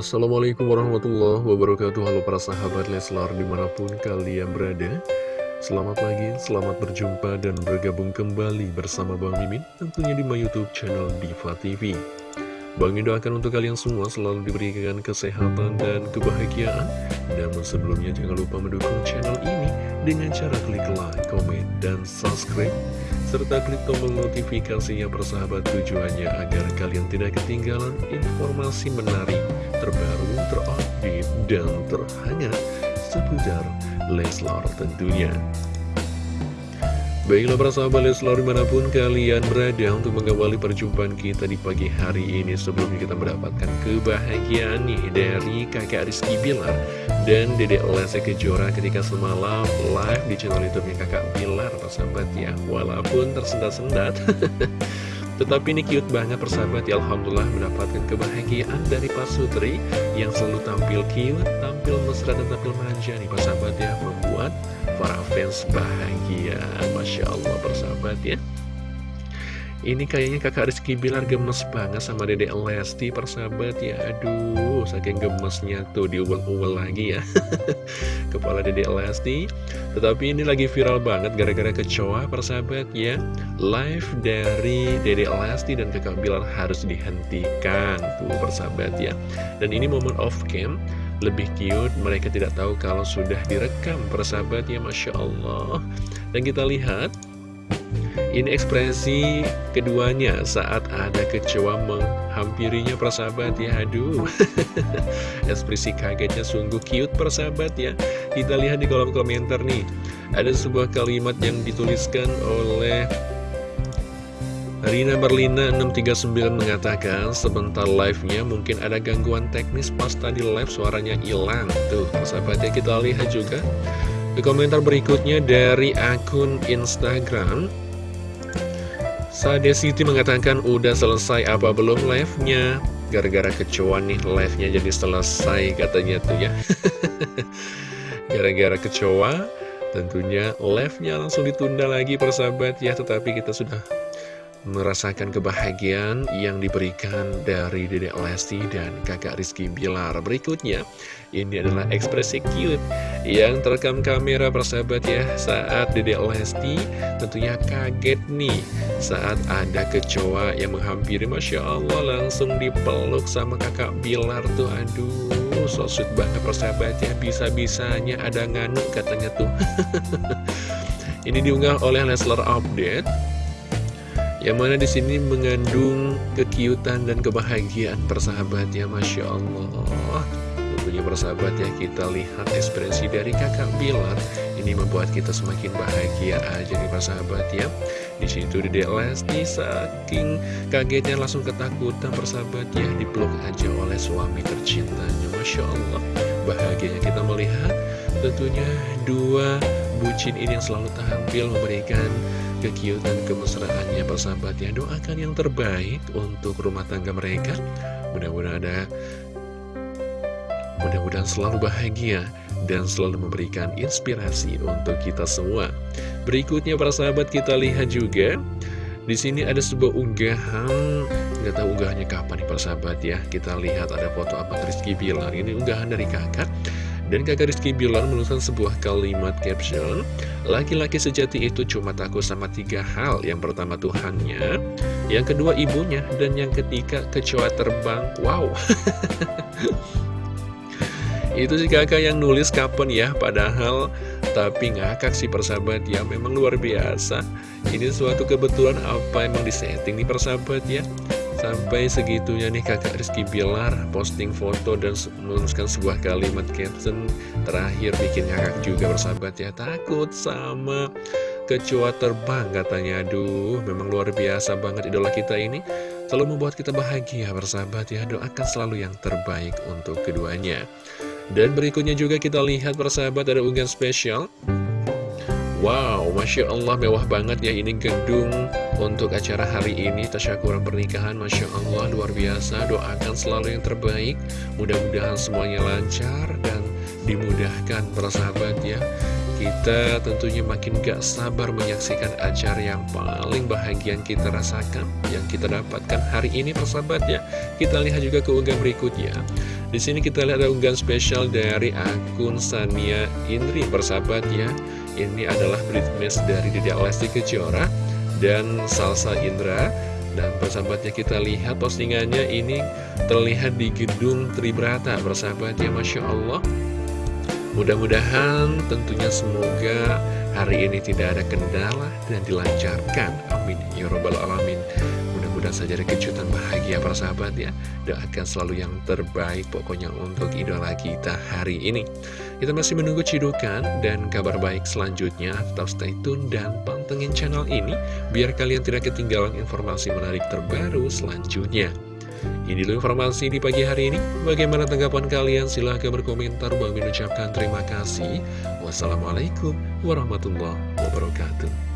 Assalamualaikum warahmatullahi wabarakatuh. Halo para sahabat Leslar di mana pun kalian berada. Selamat pagi, selamat berjumpa dan bergabung kembali bersama Bang Mimin Tentunya di my youtube channel Diva TV Bang Mimin doakan untuk kalian semua selalu diberikan kesehatan dan kebahagiaan. Namun sebelumnya jangan lupa mendukung channel ini Dengan cara klik like, komen, dan subscribe. Serta klik tombol notifikasinya persahabat tujuannya agar kalian tidak ketinggalan informasi menarik, terbaru, terupdate, dan terhangat seputar Leslar tentunya. Baiklah para sahabat Leslar di mana pun kalian berada untuk mengawali perjumpaan kita di pagi hari ini Sebelumnya kita mendapatkan kebahagiaan nih dari kakak Rizky Bilar dan Dedek Lese Kejora ketika semalam live di channel youtube-nya kakak Bilar sahabat ya Walaupun tersendat-sendat Tetapi ini cute banget persahabat. Ya Alhamdulillah mendapatkan kebahagiaan dari Pak Sutri Yang selalu tampil cute, tampil mesra dan tampil manja nih persahabat ya Membuat para fans bahagia. Masya Allah persahabat ya ini kayaknya kakak Rizky Bilar gemes banget sama dedek Lesti persahabat ya. Aduh saking gemesnya tuh diuwel-uwel lagi ya. Kepala dedek Lesti. Tetapi ini lagi viral banget gara-gara kecoa persahabat ya. Live dari dedek Lesti dan kakak Bilar harus dihentikan Tuh persahabat ya. Dan ini momen off cam. Lebih cute mereka tidak tahu kalau sudah direkam persahabat ya Masya Allah. Dan kita lihat ini ekspresi keduanya saat ada kecewa menghampirinya persahabat ya Aduh. Ekspresi kagetnya sungguh cute persahabat ya. Kita lihat di kolom komentar nih. Ada sebuah kalimat yang dituliskan oleh Rina Berlina 639 mengatakan sebentar live-nya mungkin ada gangguan teknis pas tadi live suaranya hilang. Tuh persahabatnya kita lihat juga. Di komentar berikutnya dari akun Instagram Sade Siti mengatakan udah selesai apa belum live-nya? Gara-gara kecoa nih live-nya jadi selesai katanya tuh ya. Gara-gara kecoa tentunya live-nya langsung ditunda lagi persahabat ya. Tetapi kita sudah merasakan kebahagiaan yang diberikan dari Dedek Lesti dan kakak Rizky Bilar. Berikutnya, ini adalah ekspresi cute yang terekam kamera persahabat ya Saat Dedek Lesti tentunya kaget nih saat ada kecoa yang menghampiri Masya Allah langsung dipeluk sama kakak Bilar tuh. Aduh, so sweet banget persahabat ya Bisa-bisanya ada nganuk katanya tuh. Ini diunggah oleh Leslar Update yang mana di sini mengandung kekiutan dan kebahagiaan persahabat ya Masya Allah. Tentunya persahabat ya kita lihat ekspresi dari kakak Bilar Ini membuat kita semakin bahagia aja nih persahabat ya di situ di Lesti saking kagetnya langsung ketakutan persahabat ya dipeluk aja oleh suami tercintanya Masya Allah. Bahagianya kita melihat tentunya dua bucin ini yang selalu tampil memberikan kekiutan kemesraannya persahabat ya. Doakan yang terbaik untuk rumah tangga mereka. Mudah-mudahan ada mudah-mudahan selalu bahagia dan selalu memberikan inspirasi untuk kita semua. Berikutnya para sahabat kita lihat juga. Di sini ada sebuah unggahan. Nggak tahu unggahannya kapan nih para sahabat ya. Kita lihat ada foto apa Rizky Bilar. Ini unggahan dari kakak dan kakak Rizky Bilar menuliskan sebuah kalimat caption Laki-laki sejati itu cuma takut sama tiga hal. Yang pertama Tuhannya. Yang kedua ibunya. Dan yang ketiga kecoa terbang. Wow. Itu si kakak yang nulis kapan ya Padahal tapi ngakak sih persahabat ya Memang luar biasa. Ini suatu kebetulan apa emang disetting nih persahabat ya Sampai segitunya nih kakak Rizky Bilar posting foto dan menuliskan sebuah kalimat caption Terakhir bikin ngakak juga bersahabat ya. Takut sama kecoa terbang katanya. Aduh memang luar biasa banget idola kita ini. Selalu membuat kita bahagia bersahabat ya. Doakan selalu yang terbaik untuk keduanya. Dan berikutnya juga kita lihat bersahabat ada unggahan spesial. Wow, Masya Allah mewah banget ya. Ini gedung untuk acara hari ini Tasyakuran pernikahan Masya Allah luar biasa. Doakan selalu yang terbaik. Mudah-mudahan semuanya lancar dan dimudahkan para sahabat ya. Kita tentunya makin gak sabar menyaksikan acara yang paling bahagia kita rasakan Yang kita dapatkan hari ini para sahabat ya. Kita lihat juga keunggahan berikutnya. Di sini kita lihat ada unggahan spesial dari akun Sania Indri bersahabat ya. Ini adalah Britney dari Dede Lesti Kejora dan Salsa Indra. Dan persahabatnya kita lihat postingannya ini terlihat di gedung Tribrata bersahabat ya Masya Allah. Mudah-mudahan tentunya semoga hari ini tidak ada kendala dan dilancarkan. Amin. Ya Robbal Alamin mudah-mudahan saja ada kejutan bahagia para sahabat ya Doakan selalu yang terbaik pokoknya untuk idola kita hari ini Kita masih menunggu cidukan dan kabar baik selanjutnya Tetap stay tune dan pantengin channel ini Biar kalian tidak ketinggalan informasi menarik terbaru selanjutnya ini dulu informasi di pagi hari ini. Bagaimana tanggapan kalian? Silahkan berkomentar. Bang mengucapkan terima kasih. Wassalamualaikum warahmatullahi wabarakatuh.